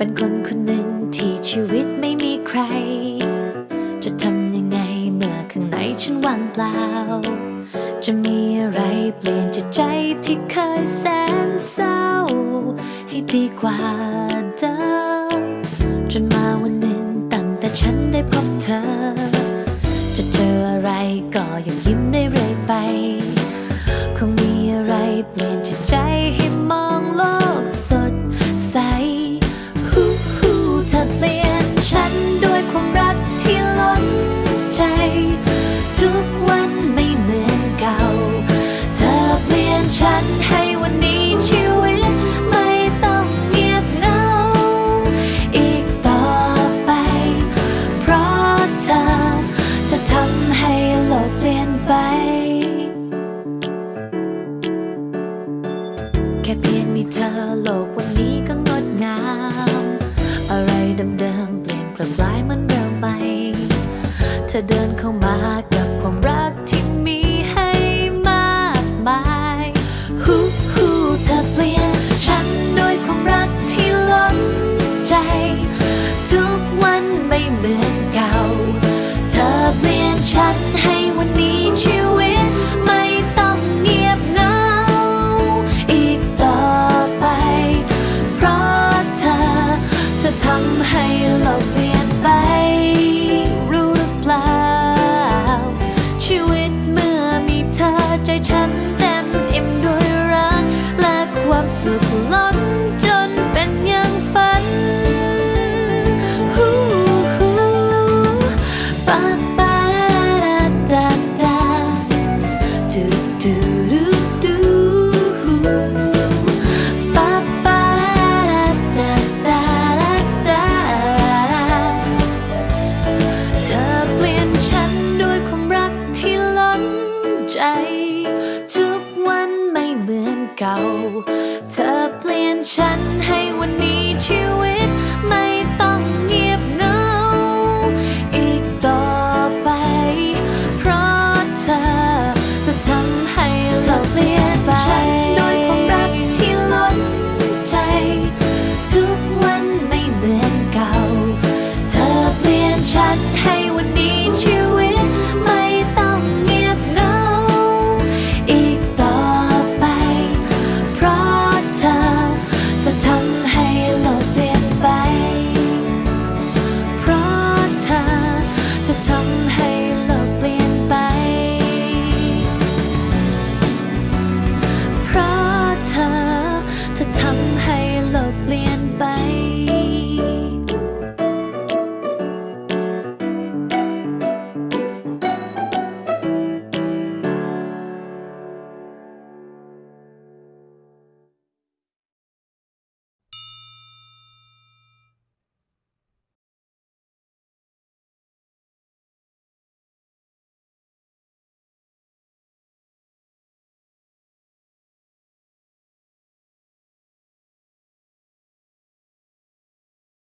เป็นคนคนหนึ่งที่ชีวิตไม่มีใคร จะทำยังไงเมื่อข้างในฉันว่างเปล่า จะมีอะไรเปลี่ยนจิตใจที่เคยแสนเศร้า ให้ดีกว่าเดิมจนมาวันหนึ่งตั้งแต่ฉันได้พบเธอ จะเจออะไรก็ยังยิ้มได้เรื่อยไป คงมีอะไรเปลี่ยนจิตใจ ความรักที่ล้นใจ ทุกวันไม่เหมือนเก่า เธอเปลี่ยนฉันให้วันนี้ชีวิตไม่ต้องเงียบเหงา อีกต่อไป เพราะเธอจะทำให้โลกเปลี่ยนไป แค่เพียงมีเธอโลกวันนี้ก็งดงามอะไรเดิมๆเปลี่ยนกลับกลาย อเดินเข้ามากับความรักที่มีให้มากมายฮู้ฮู้เธอเปลี่ยนฉันด้วยความรักที่ล้นใจ ทุกวัน ฉันให้วันนี้ชีว